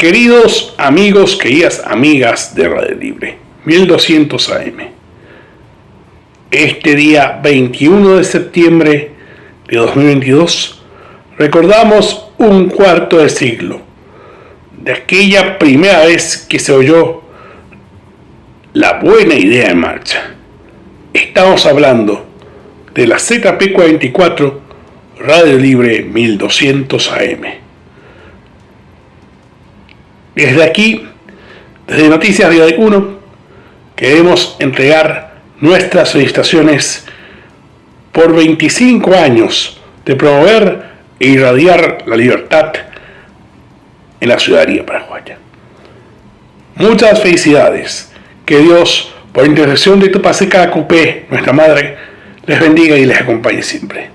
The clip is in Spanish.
Queridos amigos, queridas amigas de Radio Libre, 1200 AM. Este día 21 de septiembre de 2022 recordamos un cuarto de siglo de aquella primera vez que se oyó la buena idea en marcha. Estamos hablando de la ZP44 Radio Libre 1200 AM. Desde aquí, desde Noticias de 1, queremos entregar nuestras felicitaciones por 25 años de promover e irradiar la libertad en la ciudadanía paraguaya. Muchas felicidades. Que Dios, por intercesión de Tupaseca Cupé, nuestra madre, les bendiga y les acompañe siempre.